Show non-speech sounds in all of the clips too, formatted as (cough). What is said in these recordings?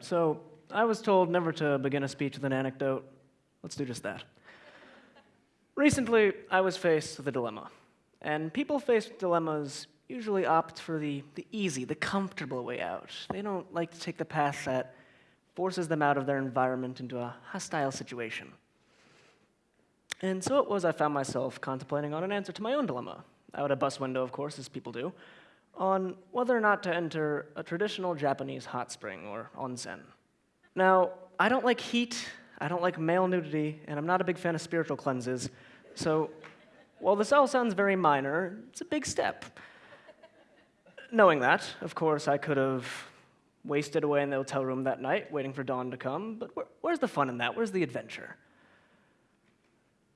so I was told never to begin a speech with an anecdote. Let's do just that. Recently, I was faced with a dilemma. And people faced with dilemmas usually opt for the, the easy, the comfortable way out. They don't like to take the path that forces them out of their environment into a hostile situation. And so it was I found myself contemplating on an answer to my own dilemma, out a bus window, of course, as people do, on whether or not to enter a traditional Japanese hot spring or onsen. Now, I don't like heat, I don't like male nudity, and I'm not a big fan of spiritual cleanses, so while this all sounds very minor, it's a big step. Knowing that, of course, I could have wasted away in the hotel room that night waiting for dawn to come, but where, where's the fun in that? Where's the adventure?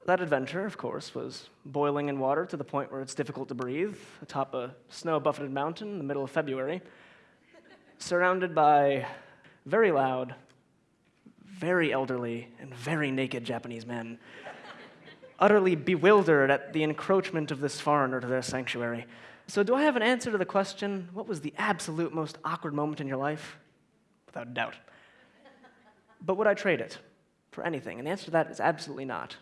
That adventure, of course, was boiling in water to the point where it's difficult to breathe atop a snow buffeted mountain in the middle of February, surrounded by very loud, very elderly, and very naked Japanese men, utterly bewildered at the encroachment of this foreigner to their sanctuary. So, do I have an answer to the question what was the absolute most awkward moment in your life? Without doubt. But would I trade it for anything? And the answer to that is absolutely not.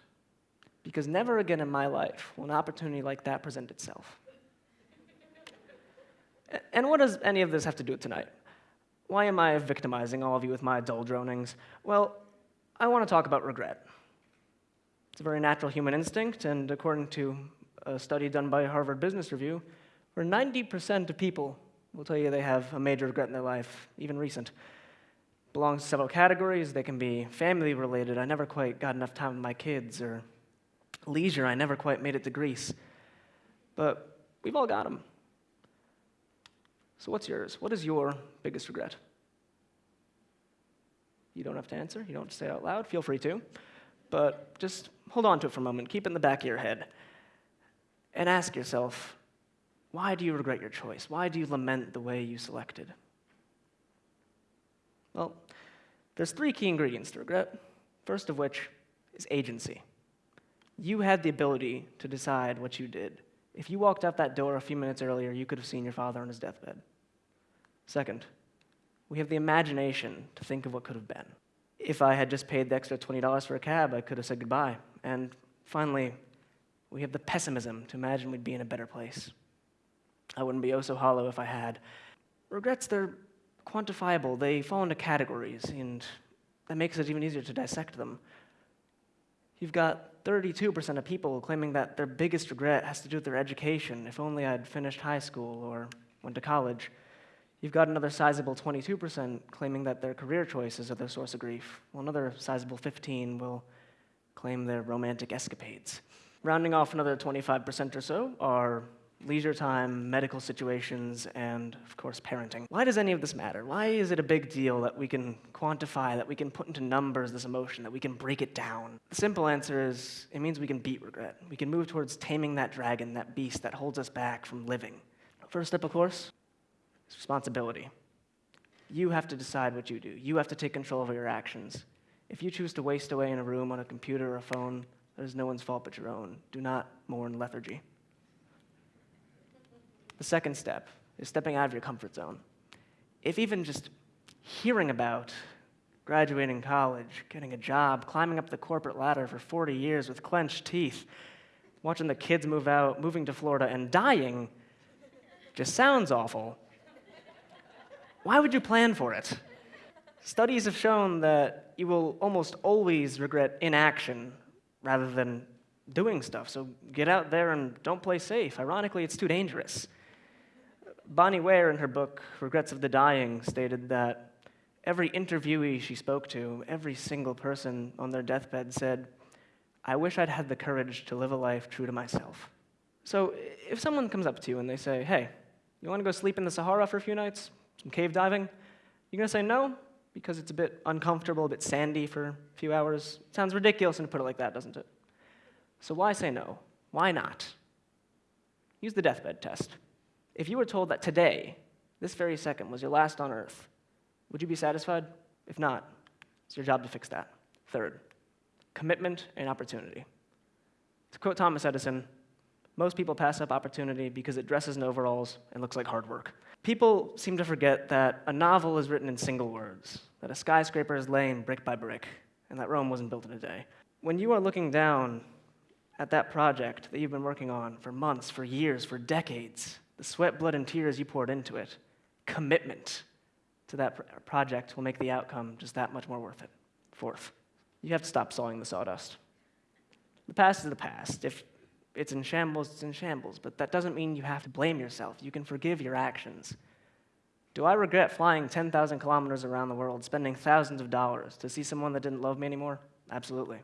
Because never again in my life will an opportunity like that present itself. And what does any of this have to do with tonight? Why am I victimizing all of you with my dull dronings? Well, I want to talk about regret. It's a very natural human instinct, and according to a study done by Harvard Business Review, where 90% of people will tell you they have a major regret in their life, even recent belongs to several categories. They can be family related. I never quite got enough time with my kids, or leisure, I never quite made it to Greece. But we've all got them. So, what's yours? What is your biggest regret? You don't have to answer, you don't have to say it out loud, feel free to. But just hold on to it for a moment, keep it in the back of your head, and ask yourself why do you regret your choice? Why do you lament the way you selected? Well, there's three key ingredients to regret, first of which is agency you had the ability to decide what you did. If you walked out that door a few minutes earlier, you could have seen your father on his deathbed. Second, we have the imagination to think of what could have been. If I had just paid the extra $20 for a cab, I could have said goodbye. And finally, we have the pessimism to imagine we'd be in a better place. I wouldn't be oh so hollow if I had. Regrets, they're quantifiable, they fall into categories, and that makes it even easier to dissect them. You've got 32% of people claiming that their biggest regret has to do with their education. If only I'd finished high school or went to college. You've got another sizable 22% claiming that their career choices are their source of grief, while another sizable 15 will claim their romantic escapades. Rounding off another 25% or so are leisure time, medical situations, and of course, parenting. Why does any of this matter? Why is it a big deal that we can quantify, that we can put into numbers this emotion, that we can break it down? The simple answer is it means we can beat regret. We can move towards taming that dragon, that beast that holds us back from living. First step, of course, is responsibility. You have to decide what you do, you have to take control over your actions. If you choose to waste away in a room on a computer or a phone, that is no one's fault but your own. Do not mourn lethargy. The second step is stepping out of your comfort zone. If even just hearing about graduating college, getting a job, climbing up the corporate ladder for 40 years with clenched teeth, watching the kids move out, moving to Florida, and dying just sounds awful. Why would you plan for it? Studies have shown that you will almost always regret inaction rather than doing stuff. So get out there and don't play safe. Ironically, it's too dangerous. Bronnie Ware, in her book, Regrets of the Dying, stated that every interviewee she spoke to, every single person on their deathbed said, I wish I'd had the courage to live a life true to myself. So if someone comes up to you and they say, hey, you want to go sleep in the Sahara for a few nights? Some cave diving? You're going to say no because it's a bit uncomfortable, a bit sandy for a few hours. It sounds ridiculous to put it like that, doesn't it? So why say no? Why not? Use the deathbed test. If you were told that today, this very second, was your last on earth, would you be satisfied? If not, it's your job to fix that. Third, commitment and opportunity. To quote Thomas Edison, most people pass up opportunity because it dresses in overalls and looks like hard work. People seem to forget that a novel is written in single words. that a skyscraper is laying brick by brick, and that Rome wasn't built in a day. When you are looking down at that project that you've been working on for months, for years, for decades, the sweat, blood, and tears you poured into it, commitment to that pr- project will make the outcome just that much more worth it. Fourth, you have to stop sawing the sawdust. The past is the past. If it's in shambles, it's in shambles, but that doesn't mean you have to blame yourself. You can forgive your actions. Do I regret flying 10,000 kilometers around the world, spending thousands of dollars to see someone that didn't love me anymore? Absolutely.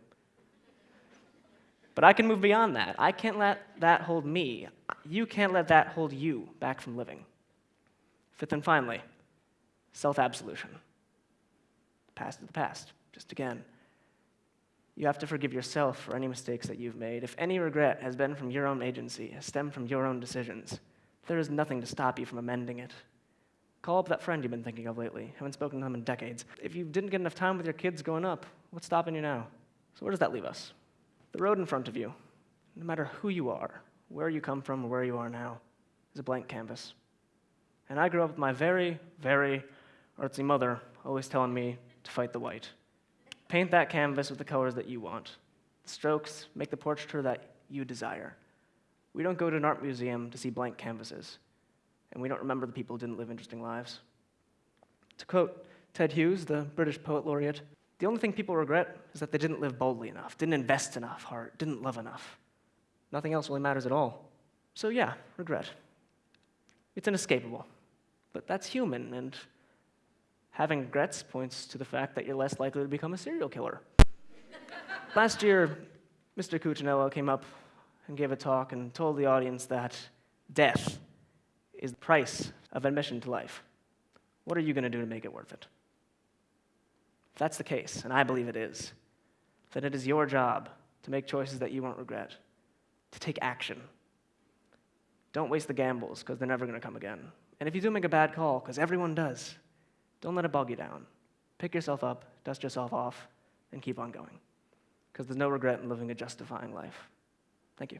But I can move beyond that. I can't let that hold me. You can't let that hold you back from living. Fifth and finally, self absolution. Past is the past. Just again, you have to forgive yourself for any mistakes that you've made. If any regret has been from your own agency, has stemmed from your own decisions, there is nothing to stop you from amending it. Call up that friend you've been thinking of lately. Haven't spoken to them in decades. If you didn't get enough time with your kids growing up, what's stopping you now? So, where does that leave us? The road in front of you, no matter who you are, where you come from, or where you are now, is a blank canvas. And I grew up with my very, very artsy mother always telling me to fight the white. Paint that canvas with the colors that you want. The strokes make the portraiture that you desire. We don't go to an art museum to see blank canvases, and we don't remember the people who didn't live interesting lives. To quote Ted Hughes, the British poet laureate, the only thing people regret is that they didn't live boldly enough, didn't invest enough heart, didn't love enough. Nothing else really matters at all. So, yeah, regret. It's inescapable. But that's human, and having regrets points to the fact that you're less likely to become a serial killer. (laughs) Last year, Mr. Cuccinello came up and gave a talk and told the audience that death is the price of admission to life. What are you going to do to make it worth it? If that's the case, and I believe it is, then it is your job to make choices that you won't regret, to take action. Don't waste the gambles, because they're never going to come again. And if you do make a bad call, because everyone does, don't let it bog you down. Pick yourself up, dust yourself off, and keep on going. Because there's no regret in living a justifying life. Thank you.